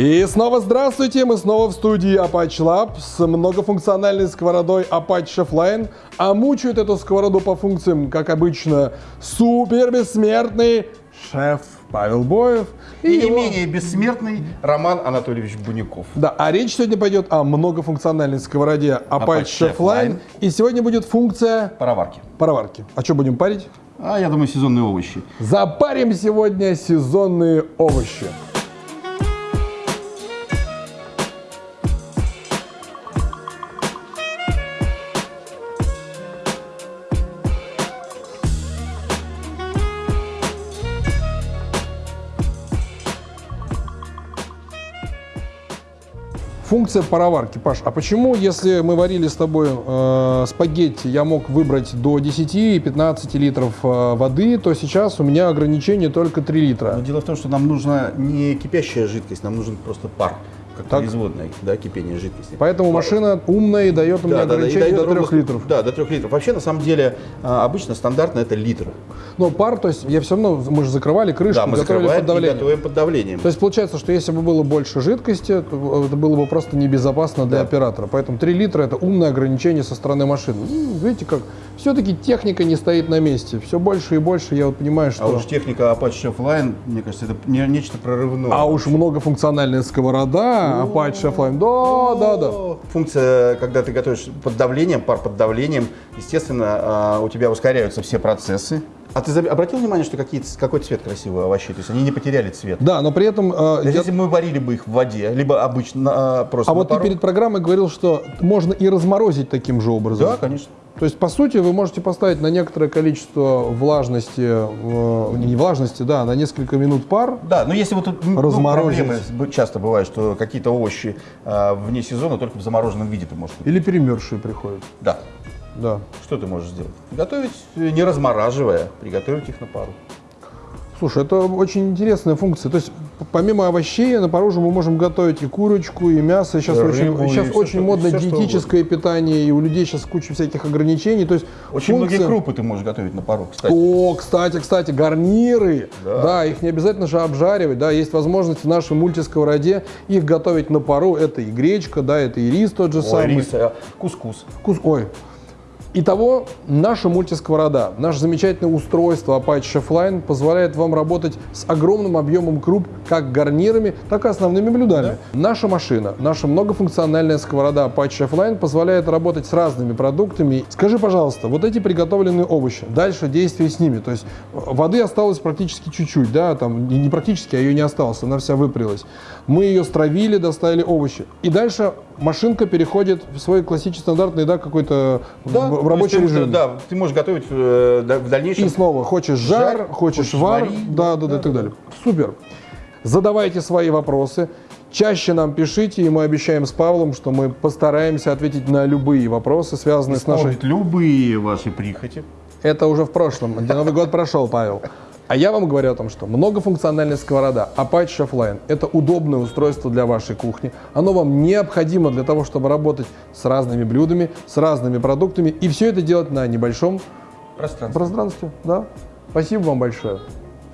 И снова здравствуйте, мы снова в студии Apache Lab с многофункциональной сковородой Apache Chefline. А мучают эту сковороду по функциям, как обычно, супер бессмертный шеф Павел Боев. И, не его- менее бессмертный Роман Анатольевич Буняков. Да, а речь сегодня пойдет о многофункциональной сковороде Apache. Chefline. И сегодня будет функция Пароварки. пароварки. А что будем парить? А я думаю, сезонные овощи. Запарим сегодня сезонные овощи. Функция пароварки. Паш, а почему, если мы варили с тобой э, спагетти, я мог выбрать до 10 и 15 литров э, воды, то сейчас у меня ограничение только 3 литра? Но дело в том, что нам нужна не кипящая жидкость, нам нужен просто пар, как Так. производная, да, кипение жидкости. Поэтому машина умная и дает у меня Да, да, да, ограничение дает до 3 ровно- литров. Да, до 3 литров. Вообще, на самом деле, а, обычно стандартно это литр. Но пар, то есть я все равно, мы же закрывали крышку, Да, мы готовили под давлением. готовим под давлением. То есть получается, что если бы было больше жидкости, то это было бы просто небезопасно для Да. оператора. Поэтому 3 литра это умное ограничение со стороны машины. Ну, видите как, все-таки техника не стоит на месте. Все больше и больше я вот понимаю, что... А уж техника Apache Chefline, мне кажется, это не- нечто прорывное. А уж многофункциональная сковорода, Apache Chefline, да, да, да. Функция, когда ты готовишь под давлением, пар под давлением, естественно, а, у тебя ускоряются все процессы. А ты обратил внимание, что какие, какой цвет красивый у овощей? То есть они не потеряли цвет. Да, но при этом... э, есть я- Если бы мы варили бы их в воде, либо обычно а, просто А вот ты пару- перед программой говорил, что можно и разморозить таким же образом. Да, конечно. То есть, по сути, вы можете поставить на некоторое количество влажности, э, не влажности, да, на несколько минут пар. Да, но если вот тут ну, Разморозить. проблемы б- часто бывает, что какие-то овощи а, вне сезона только в замороженном виде ты можешь. Или перемерзшие приходят. Да. Да. Что ты можешь сделать? Готовить, э, не размораживая, приготовить их на пару. Слушай, это очень интересная функция. То есть, помимо овощей, на пару же мы можем готовить и курочку, и мясо. Сейчас И очень, рыбу, сейчас всё, очень модно что диетическое питание, и у людей сейчас куча всяких ограничений. То есть, Очень функция- многие крупы ты можешь готовить на пару, кстати. О, кстати, кстати, гарниры. Да. Да. их не обязательно же обжаривать. Да, есть возможность в нашей мультисковороде их готовить на пару. Это и гречка, да, это и рис тот же Ой, самый. рис, а, кускус. Вкус, ой. Итого, наша мультисковорода, наше замечательное устройство Apache Chefline позволяет вам работать с огромным объемом круп, как гарнирами, так и основными блюдами. Наша машина, наша многофункциональная сковорода Apache Chefline позволяет работать с разными продуктами. Скажи, пожалуйста, вот эти приготовленные овощи, дальше действие с ними, то есть э, воды осталось практически чуть-чуть, да, там не практически, а ее не осталось, она вся выпрелась. Мы ее стравили, доставили овощи. И дальше машинка переходит в свой классический стандартный, да, какой-то в- в, рабочий ты, режим. Да, ты можешь готовить э, да, в дальнейшем. И снова, хочешь жар, Жар, хочешь, хочешь вар, вари, да, да, да, и так далее. Супер. Задавайте свои вопросы. Чаще нам пишите, и мы обещаем с Павлом, что мы постараемся ответить на любые вопросы, связанные с нашей... любые ваши прихоти. Это уже в прошлом. Новый год прошел, Павел. А я вам говорю о том, что многофункциональная сковорода Apache Chefline – это удобное устройство для вашей кухни. Оно вам необходимо для того, чтобы работать с разными блюдами, с разными продуктами, и все это делать на небольшом Пространство. пространстве. Да? Спасибо вам большое.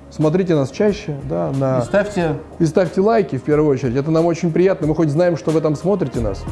Смотрите нас чаще, да, на... И ставьте и ставьте лайки в первую очередь. Это нам очень приятно. Мы хоть знаем, что вы там смотрите нас.